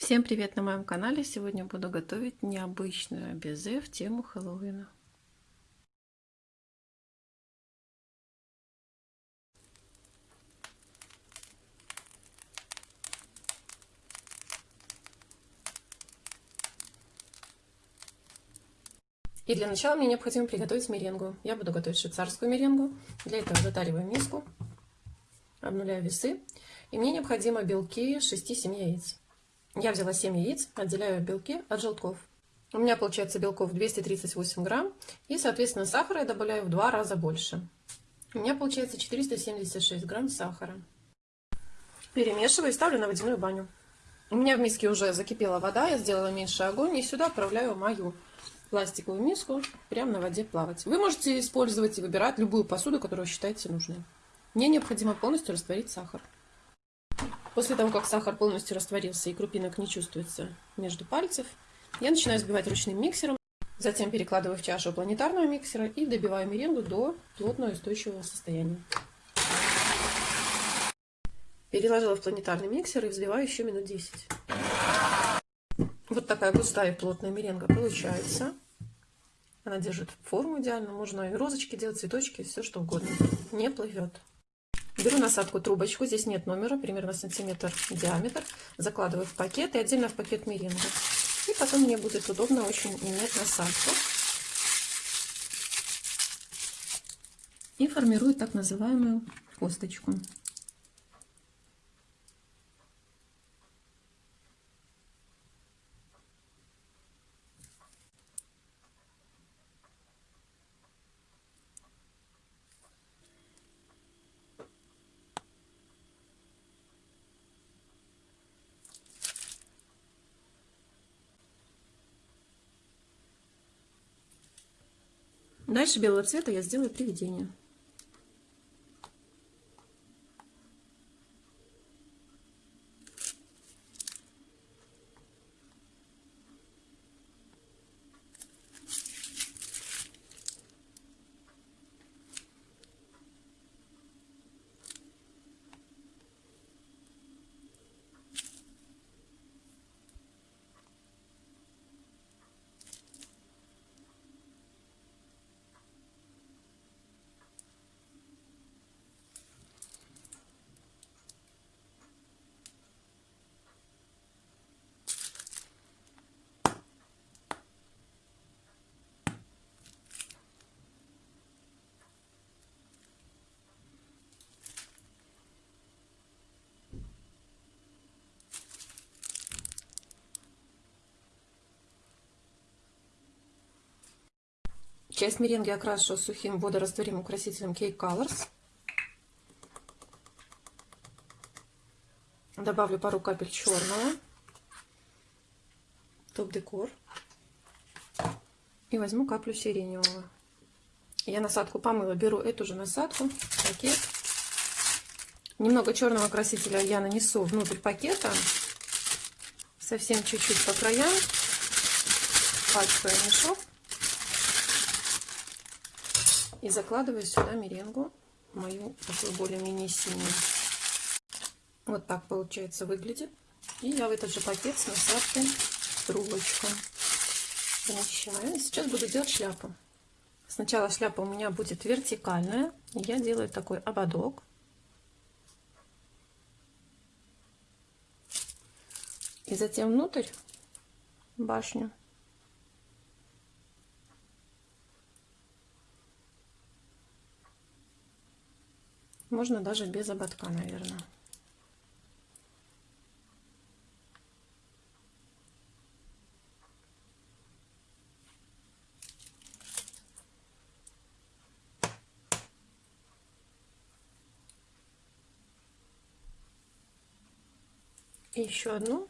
Всем привет на моем канале! Сегодня буду готовить необычную безе в тему Хэллоуина. И для начала мне необходимо приготовить меренгу. Я буду готовить швейцарскую меренгу. Для этого затариваю миску, обнуляю весы. И мне необходимо белки 6-7 яиц. Я взяла 7 яиц, отделяю белки от желтков. У меня получается белков 238 грамм. И, соответственно, сахара я добавляю в два раза больше. У меня получается 476 грамм сахара. Перемешиваю и ставлю на водяную баню. У меня в миске уже закипела вода, я сделала меньше огонь. И сюда отправляю мою пластиковую миску прямо на воде плавать. Вы можете использовать и выбирать любую посуду, которую считаете нужной. Мне необходимо полностью растворить сахар. После того, как сахар полностью растворился и крупинок не чувствуется между пальцев, я начинаю взбивать ручным миксером, затем перекладываю в чашу планетарного миксера и добиваю меренгу до плотного устойчивого состояния. Переложила в планетарный миксер и взбиваю еще минут 10. Вот такая густая и плотная меренга получается. Она держит форму идеально. Можно и розочки делать, цветочки, все что угодно. Не плывет. Беру насадку трубочку, здесь нет номера, примерно сантиметр диаметр. Закладываю в пакет и отдельно в пакет меренга. И потом мне будет удобно очень менять насадку. И формирую так называемую косточку. Дальше белого цвета я сделаю приведение. Часть меренги окрашу сухим водорастворимым красителем Cake Colors. Добавлю пару капель черного. Топ-декор. И возьму каплю сиреневого. Я насадку помыла. Беру эту же насадку, пакет. Немного черного красителя я нанесу внутрь пакета. Совсем чуть-чуть по краям. Пачкаю мешок. И закладываю сюда меренгу, мою такую более-менее синюю. Вот так получается выглядит. И я в этот же пакет с насадкой трубочку помещаю. Сейчас буду делать шляпу. Сначала шляпа у меня будет вертикальная. И я делаю такой ободок. И затем внутрь башню Можно даже без ободка, наверное. Еще одну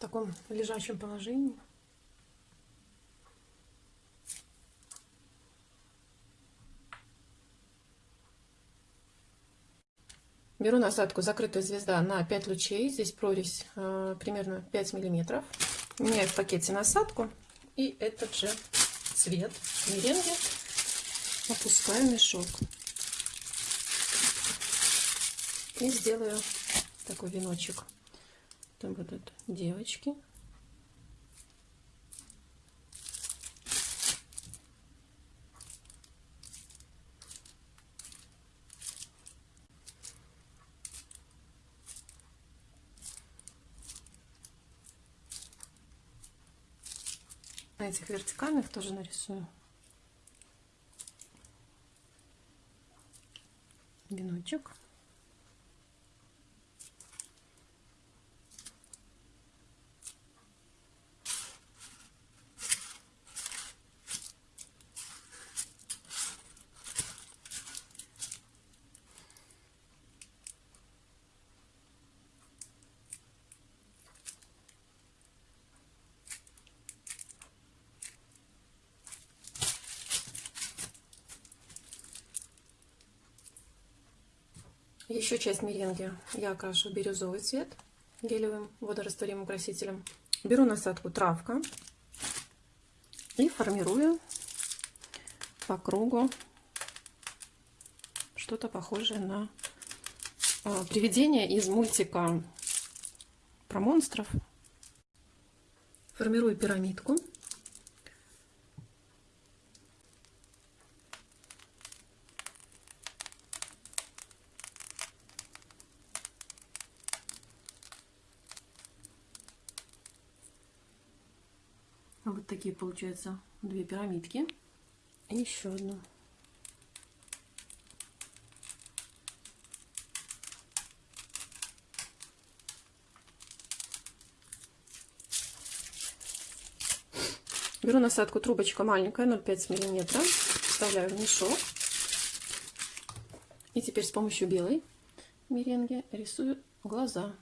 таком лежачем положении. Беру насадку закрытая звезда на 5 лучей. Здесь прорезь э, примерно 5 миллиметров. Меняю в пакете насадку и этот же цвет меренги опускаю в мешок. И сделаю такой веночек. Там будут девочки. На этих вертикальных тоже нарисую. Веночек. Еще часть меренги я окрашу бирюзовый цвет гелевым водорастворимым красителем. Беру насадку травка и формирую по кругу что-то похожее на а, привидение из мультика про монстров. Формирую пирамидку. Вот такие получаются две пирамидки. И еще одну. Беру насадку, трубочка маленькая, 0,5 миллиметра. Вставляю в мешок. И теперь с помощью белой меренги рисую глаза.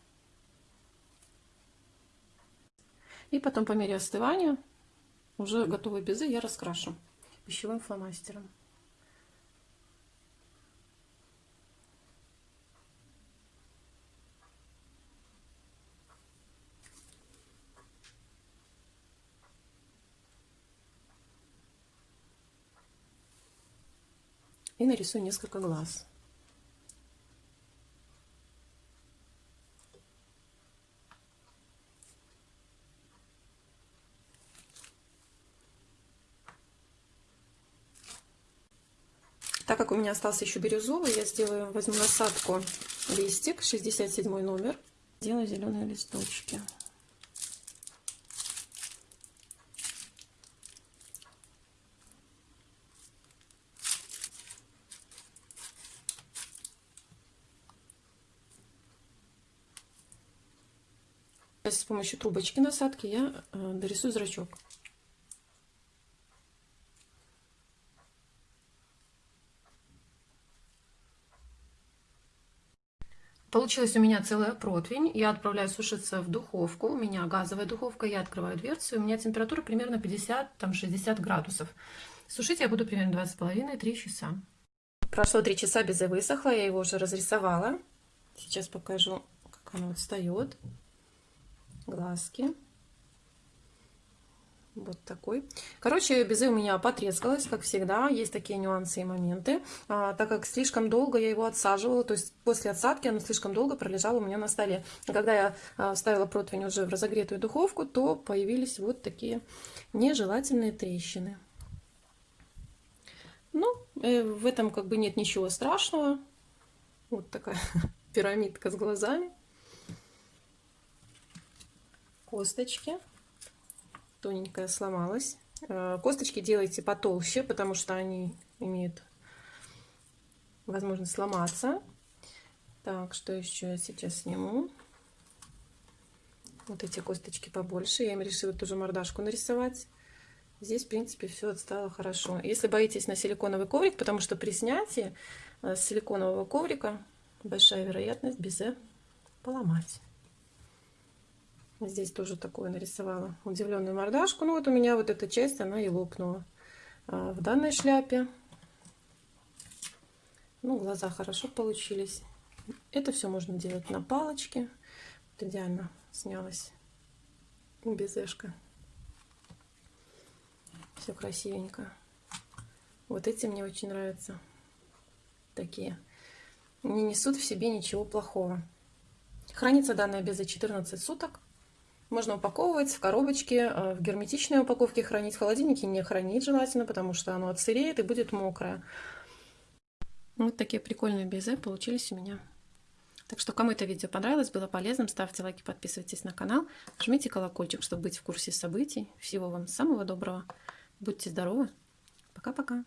И потом по мере остывания уже готовые безы я раскрашу пищевым фломастером. И нарисую несколько глаз. Как у меня остался еще бирюзовый, я сделаю, возьму насадку листик, 67 номер. Делаю зеленые листочки. С помощью трубочки насадки я э, дорисую зрачок. Получилась у меня целая противень. Я отправляю сушиться в духовку. У меня газовая духовка. Я открываю дверцу. У меня температура примерно 50-60 градусов. Сушить я буду примерно 2,5-3 часа. Прошло 3 часа, безе высохло. Я его уже разрисовала. Сейчас покажу, как оно встает. Глазки. Вот такой. Короче, безе у меня потрескалось, как всегда. Есть такие нюансы и моменты. А, так как слишком долго я его отсаживала, то есть после отсадки оно слишком долго пролежало у меня на столе. А когда я а, ставила противень уже в разогретую духовку, то появились вот такие нежелательные трещины. Ну, э, в этом как бы нет ничего страшного. Вот такая пирамидка с глазами. Косточки тоненькая сломалась. Э, косточки делайте потолще, потому что они имеют возможность сломаться. Так, что еще я сейчас сниму? Вот эти косточки побольше. Я им решила тоже мордашку нарисовать. Здесь, в принципе, все отстало хорошо. Если боитесь на силиконовый коврик, потому что при снятии э, силиконового коврика большая вероятность безе поломать. Здесь тоже такое нарисовала удивленную мордашку. Ну вот у меня вот эта часть, она и лопнула. А в данной шляпе, ну, глаза хорошо получились. Это все можно делать на палочке. Вот идеально снялась безешка. Все красивенько. Вот эти мне очень нравятся. Такие. Не несут в себе ничего плохого. Хранится данная беза 14 суток. Можно упаковывать в коробочке, э, в герметичной упаковке хранить. В холодильнике не хранить желательно, потому что оно отсыреет и будет мокрое. Вот такие прикольные безе получились у меня. Так что, кому это видео понравилось, было полезным, ставьте лайки, подписывайтесь на канал, жмите колокольчик, чтобы быть в курсе событий. Всего вам самого доброго. Будьте здоровы. Пока-пока.